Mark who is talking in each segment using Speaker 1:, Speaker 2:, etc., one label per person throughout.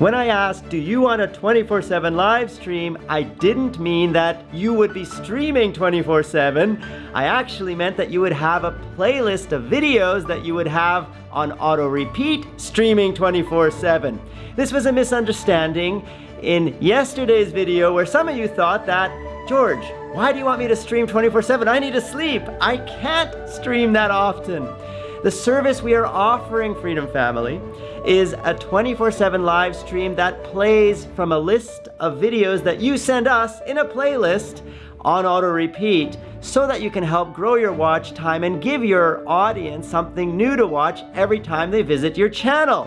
Speaker 1: When I asked, do you want a 24-7 live stream, I didn't mean that you would be streaming 24-7. I actually meant that you would have a playlist of videos that you would have on auto repeat streaming 24-7. This was a misunderstanding in yesterday's video where some of you thought that, George, why do you want me to stream 24-7? I need to sleep. I can't stream that often. The service we are offering Freedom Family is a 24-7 live stream that plays from a list of videos that you send us in a playlist on auto repeat so that you can help grow your watch time and give your audience something new to watch every time they visit your channel.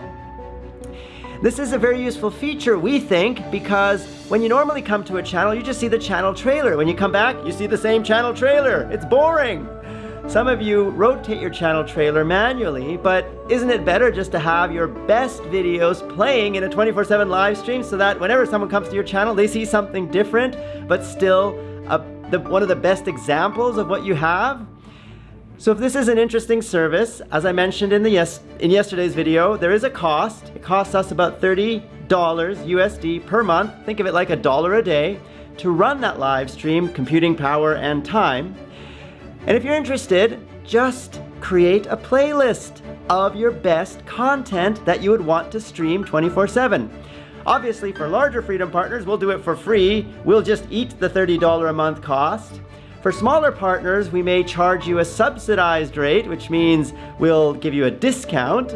Speaker 1: This is a very useful feature, we think, because when you normally come to a channel, you just see the channel trailer. When you come back, you see the same channel trailer. It's boring. Some of you rotate your channel trailer manually, but isn't it better just to have your best videos playing in a 24-7 live stream so that whenever someone comes to your channel, they see something different, but still a, the, one of the best examples of what you have? So if this is an interesting service, as I mentioned in, the yes, in yesterday's video, there is a cost. It costs us about $30 USD per month. Think of it like a dollar a day to run that live stream, computing power and time. And if you're interested, just create a playlist of your best content that you would want to stream 24-7. Obviously, for larger Freedom partners, we'll do it for free. We'll just eat the $30 a month cost. For smaller partners, we may charge you a subsidized rate, which means we'll give you a discount.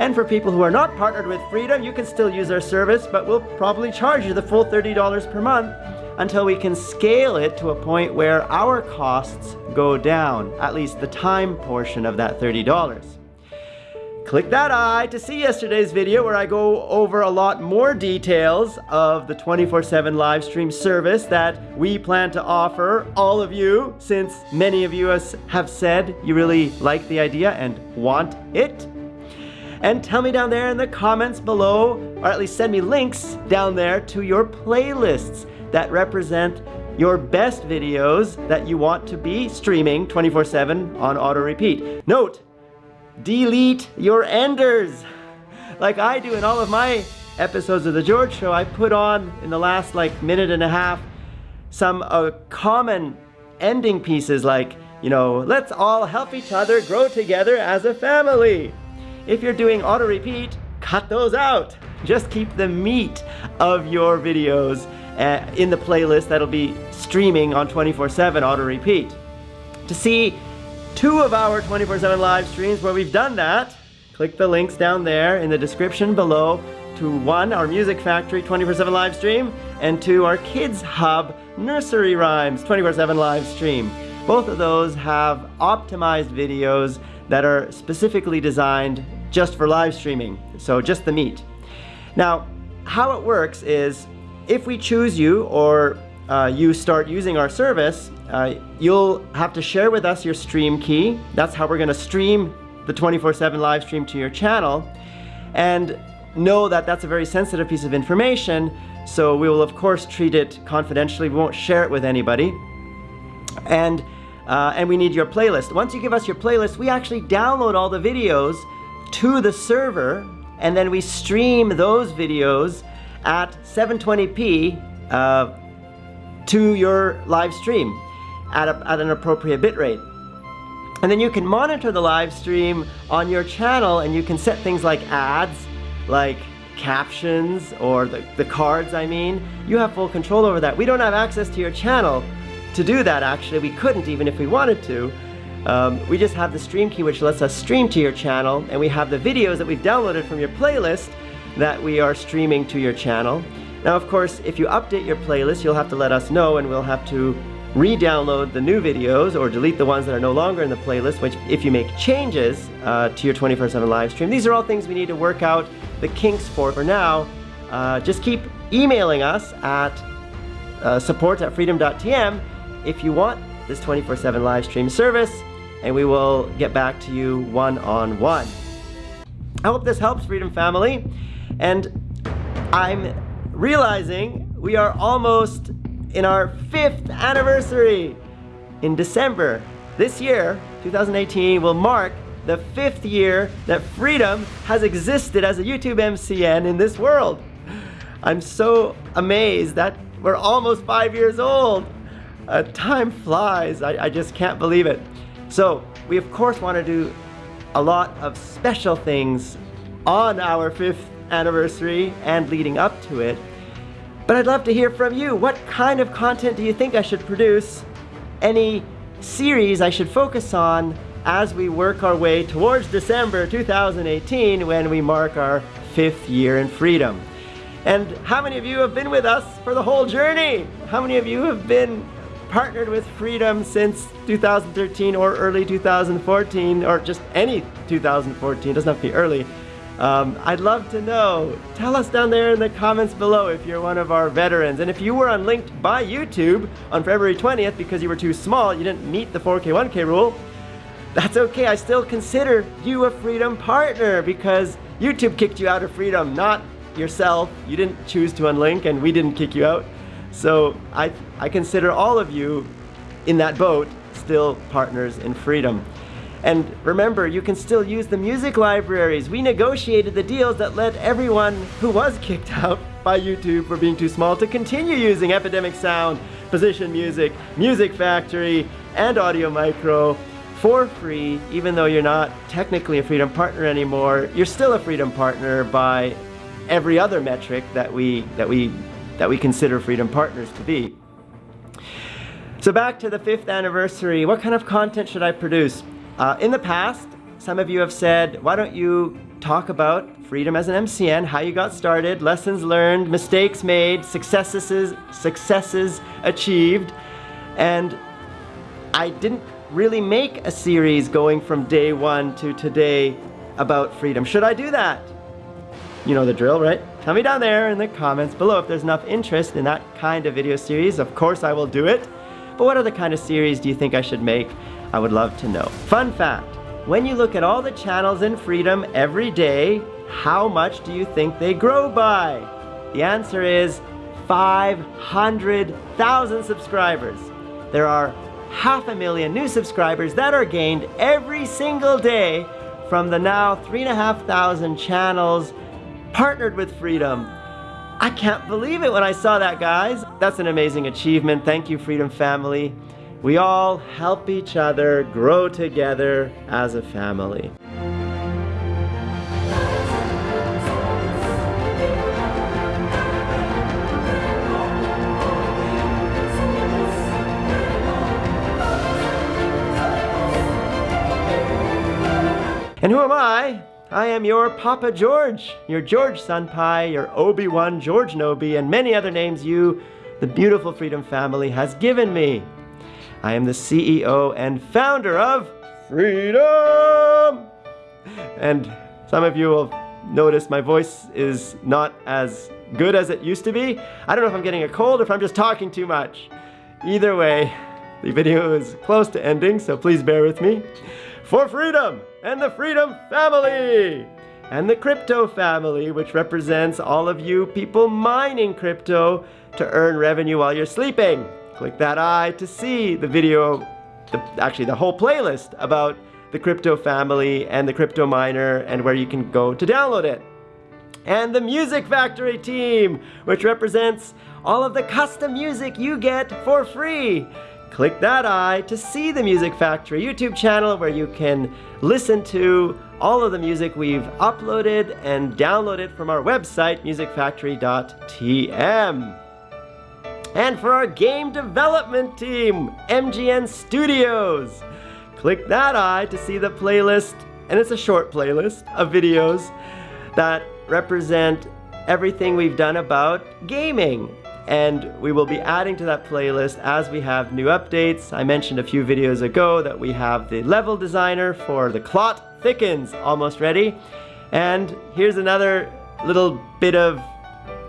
Speaker 1: And for people who are not partnered with Freedom, you can still use our service, but we'll probably charge you the full $30 per month until we can scale it to a point where our costs go down, at least the time portion of that $30. Click that eye to see yesterday's video where I go over a lot more details of the 24-7 live stream service that we plan to offer all of you since many of you have said you really like the idea and want it. And tell me down there in the comments below, or at least send me links down there to your playlists that represent your best videos that you want to be streaming 24-7 on auto repeat. Note, delete your enders. Like I do in all of my episodes of The George Show, I put on in the last like minute and a half some uh, common ending pieces like, you know, let's all help each other grow together as a family. If you're doing auto repeat, cut those out. Just keep the meat of your videos uh, in the playlist that'll be streaming on 24-7 auto repeat. To see two of our 24-7 live streams where we've done that, click the links down there in the description below to one, our Music Factory 24-7 live stream, and to our Kids Hub Nursery Rhymes 24-7 live stream. Both of those have optimized videos that are specifically designed just for live streaming, so just the meat. Now, how it works is if we choose you or uh, you start using our service, uh, you'll have to share with us your stream key. That's how we're going to stream the 24-7 live stream to your channel. And know that that's a very sensitive piece of information, so we will of course treat it confidentially. We won't share it with anybody. And, uh, and we need your playlist. Once you give us your playlist, we actually download all the videos to the server and then we stream those videos at 720p uh, to your live stream at, a, at an appropriate bitrate. And then you can monitor the live stream on your channel and you can set things like ads, like captions, or the, the cards I mean. You have full control over that. We don't have access to your channel to do that actually. We couldn't even if we wanted to. Um, we just have the stream key which lets us stream to your channel and we have the videos that we've downloaded from your playlist that we are streaming to your channel. Now, of course, if you update your playlist, you'll have to let us know and we'll have to re-download the new videos or delete the ones that are no longer in the playlist, which if you make changes uh, to your 24-7 live stream. These are all things we need to work out the kinks for. For now, uh, just keep emailing us at uh, support at freedom.tm if you want this 24-7 live stream service, and we will get back to you one-on-one. -on -one. I hope this helps, Freedom Family. And I'm realizing we are almost in our fifth anniversary. In December this year, 2018, will mark the fifth year that Freedom has existed as a YouTube MCN in this world. I'm so amazed that we're almost five years old. Uh, time flies. I, I just can't believe it. So we of course want to do a lot of special things on our fifth anniversary and leading up to it. But I'd love to hear from you. What kind of content do you think I should produce? Any series I should focus on as we work our way towards December 2018 when we mark our fifth year in freedom. And how many of you have been with us for the whole journey? How many of you have been partnered with Freedom since 2013 or early 2014 or just any 2014, doesn't have to be early. Um, I'd love to know. Tell us down there in the comments below if you're one of our veterans. And if you were unlinked by YouTube on February 20th because you were too small, you didn't meet the 4K 1K rule, that's okay. I still consider you a Freedom partner because YouTube kicked you out of Freedom, not yourself. You didn't choose to unlink and we didn't kick you out. So I, I consider all of you in that boat still partners in Freedom. And remember, you can still use the music libraries. We negotiated the deals that let everyone who was kicked out by YouTube for being too small to continue using Epidemic Sound, Position Music, Music Factory, and Audio Micro for free, even though you're not technically a Freedom Partner anymore, you're still a Freedom Partner by every other metric that we, that we, that we consider Freedom Partners to be. So back to the fifth anniversary, what kind of content should I produce? Uh, in the past, some of you have said, why don't you talk about freedom as an MCN, how you got started, lessons learned, mistakes made, successes, successes achieved. And I didn't really make a series going from day one to today about freedom. Should I do that? You know the drill, right? Tell me down there in the comments below if there's enough interest in that kind of video series. Of course I will do it. But what other kind of series do you think I should make? I would love to know. Fun fact, when you look at all the channels in Freedom every day, how much do you think they grow by? The answer is 500,000 subscribers. There are half a million new subscribers that are gained every single day from the now 3,500 channels partnered with Freedom. I can't believe it when I saw that, guys. That's an amazing achievement. Thank you, Freedom family. We all help each other grow together as a family. And who am I? I am your Papa George, your George Senpai, your Obi-Wan George Nobi, and many other names you, the beautiful Freedom family, has given me. I am the CEO and founder of Freedom! And some of you will notice my voice is not as good as it used to be. I don't know if I'm getting a cold or if I'm just talking too much. Either way, the video is close to ending, so please bear with me. For freedom and the Freedom Family! And the Crypto Family, which represents all of you people mining crypto to earn revenue while you're sleeping. Click that eye to see the video, the, actually the whole playlist about the crypto family and the crypto miner and where you can go to download it. And the Music Factory team, which represents all of the custom music you get for free. Click that eye to see the Music Factory YouTube channel where you can listen to all of the music we've uploaded and downloaded from our website, musicfactory.tm. And for our game development team, MGN Studios. Click that eye to see the playlist, and it's a short playlist of videos that represent everything we've done about gaming. And we will be adding to that playlist as we have new updates. I mentioned a few videos ago that we have the level designer for the Clot Thickens almost ready. And here's another little bit of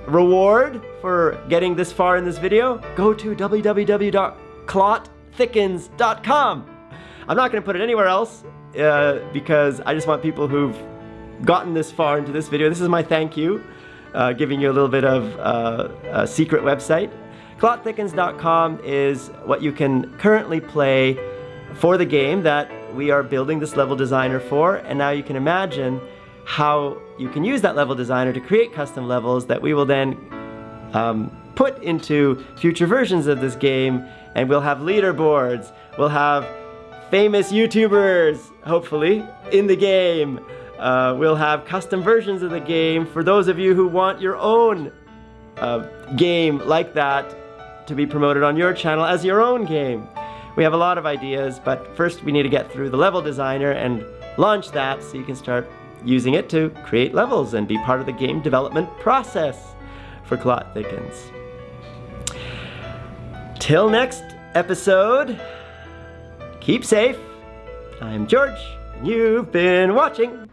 Speaker 1: reward for getting this far in this video, go to www.clotthickens.com. I'm not going to put it anywhere else uh, because I just want people who've gotten this far into this video. This is my thank you, uh, giving you a little bit of uh, a secret website. Clotthickens.com is what you can currently play for the game that we are building this level designer for, and now you can imagine how you can use that level designer to create custom levels that we will then um, put into future versions of this game, and we'll have leaderboards. We'll have famous YouTubers, hopefully, in the game. Uh, we'll have custom versions of the game for those of you who want your own uh, game like that to be promoted on your channel as your own game. We have a lot of ideas, but first we need to get through the level designer and launch that so you can start using it to create levels and be part of the game development process for Clot Thickens. Till next episode, keep safe. I'm George, and you've been watching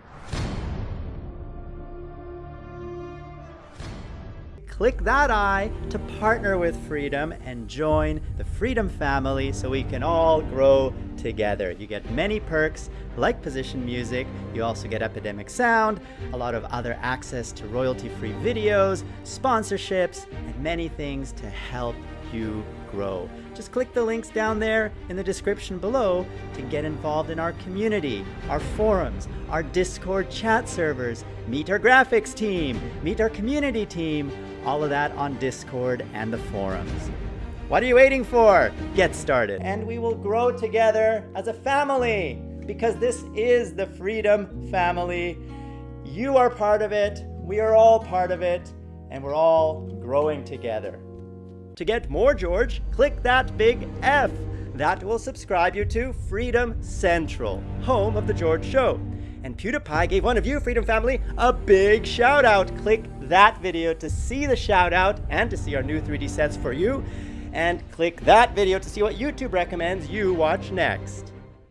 Speaker 1: click that eye to partner with Freedom and join the Freedom family so we can all grow together. You get many perks like position music, you also get Epidemic Sound, a lot of other access to royalty-free videos, sponsorships, and many things to help you grow. Just click the links down there in the description below to get involved in our community, our forums, our Discord chat servers, meet our graphics team, meet our community team, all of that on Discord and the forums. What are you waiting for? Get started. And we will grow together as a family because this is the Freedom Family. You are part of it, we are all part of it, and we're all growing together. To get more George, click that big F. That will subscribe you to Freedom Central, home of The George Show. And PewDiePie gave one of you, Freedom Family, a big shout out. Click that video to see the shout out and to see our new 3D sets for you. And click that video to see what YouTube recommends you watch next.